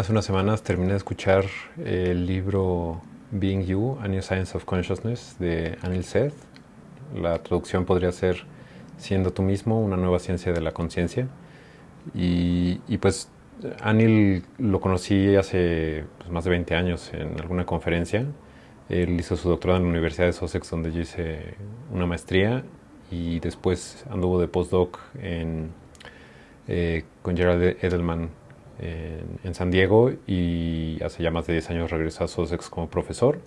Hace unas semanas terminé de escuchar el libro Being You, A New Science of Consciousness de Anil Seth. La traducción podría ser Siendo tú mismo, una nueva ciencia de la conciencia. Y, pues Anil lo conocí hace pues, más de 20 años en alguna conferencia. Él hizo su doctorado en la Universidad de Sussex, donde yo hice una maestría, y después anduvo de postdoc en, eh, con Gerald Edelman en, San Diego y hace ya más de 10 años regresó a Sussex como profesor,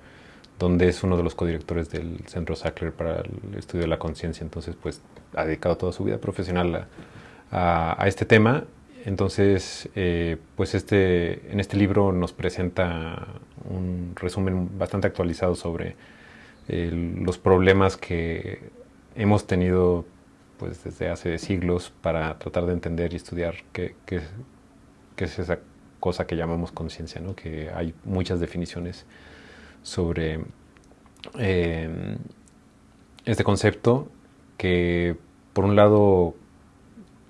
donde es uno de los codirectores del Centro Sackler para el estudio de la conciencia. Entonces, pues ha dedicado toda su vida profesional a, este tema. Entonces, eh, pues este, en este libro nos presenta un resumen bastante actualizado sobre los problemas que hemos tenido pues desde hace siglos para tratar de entender y estudiar qué, qué, que es esa cosa que llamamos conciencia, ¿no? que hay muchas definiciones sobre eh, este concepto que por un lado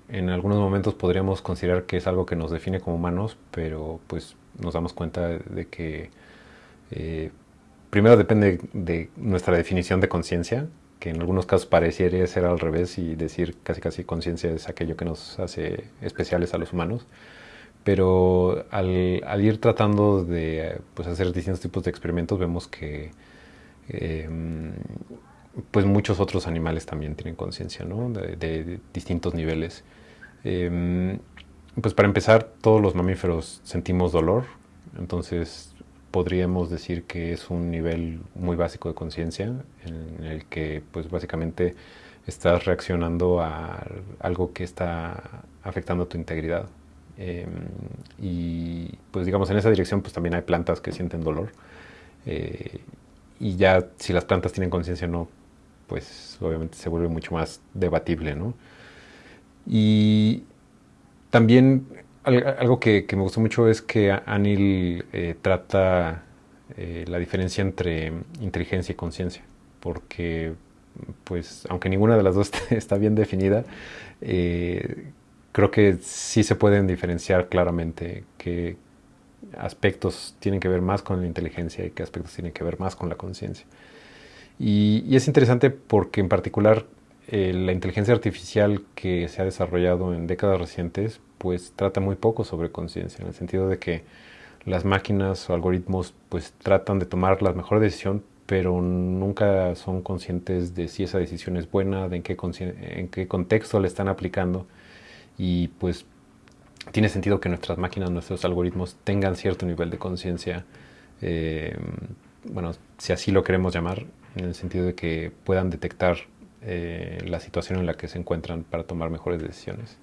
en algunos momentos podríamos considerar que es algo que nos define como humanos, pero pues nos damos cuenta de que eh, primero depende de nuestra definición de conciencia, que en algunos casos pareciera ser al revés y decir casi casi conciencia es aquello que nos hace especiales a los humanos pero al, ir tratando de pues, hacer distintos tipos de experimentos vemos que em, pues muchos otros animales también tienen conciencia ¿no? de, distintos niveles. Em, pues para empezar, todos los mamíferos sentimos dolor, entonces podríamos decir que es un nivel muy básico de conciencia en el que pues básicamente estás reaccionando a algo que está afectando tu integridad. Em, y pues digamos en esa dirección pues también hay plantas que sienten dolor. Eh, y ya si las plantas tienen conciencia o no, pues obviamente se vuelve mucho más debatible, ¿no? Y también algo que, me gustó mucho es que Anil eh, trata eh, la diferencia entre inteligencia y conciencia, porque pues aunque ninguna de las dos está bien definida, creo que sí se pueden diferenciar claramente qué aspectos tienen que ver más con la inteligencia y qué aspectos tienen que ver más con la conciencia. Y, es interesante porque en particular eh, la inteligencia artificial que se ha desarrollado en décadas recientes pues trata muy poco sobre conciencia, en el sentido de que las máquinas o algoritmos pues tratan de tomar la mejor decisión pero nunca son conscientes de si esa decisión es buena, de en qué, en qué contexto la están aplicando y pues tiene sentido que nuestras máquinas, nuestros algoritmos tengan cierto nivel de conciencia, eh, bueno, si así lo queremos llamar, en el sentido de que puedan detectar eh, la situación en la que se encuentran para tomar mejores decisiones.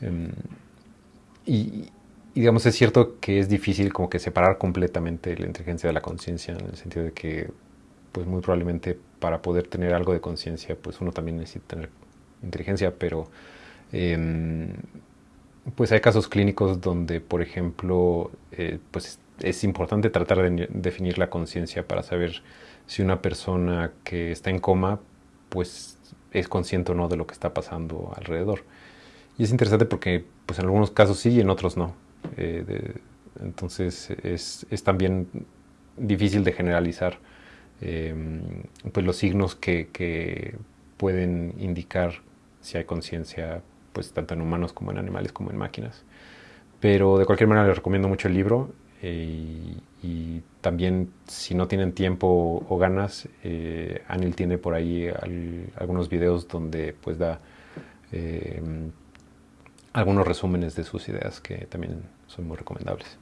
Em, y, digamos, es cierto que es difícil como que separar completamente la inteligencia de la conciencia, en el sentido de que, pues muy probablemente para poder tener algo de conciencia, pues uno también necesita tener inteligencia, pero Em, pues hay casos clínicos donde, por ejemplo, eh, pues es importante tratar de definir la conciencia para saber si una persona que está en coma, pues es consciente o no de lo que está pasando alrededor. Y es interesante porque, pues en algunos casos sí y en otros no. Eh, entonces es, también difícil de generalizar em, pues los signos que pueden indicar si hay conciencia pues tanto en humanos como en animales como en máquinas. Pero de cualquier manera les recomiendo mucho el libro eh, y, también si no tienen tiempo o ganas, eh, Anil tiene por ahí algunos videos donde pues da eh, algunos resúmenes de sus ideas que también son muy recomendables.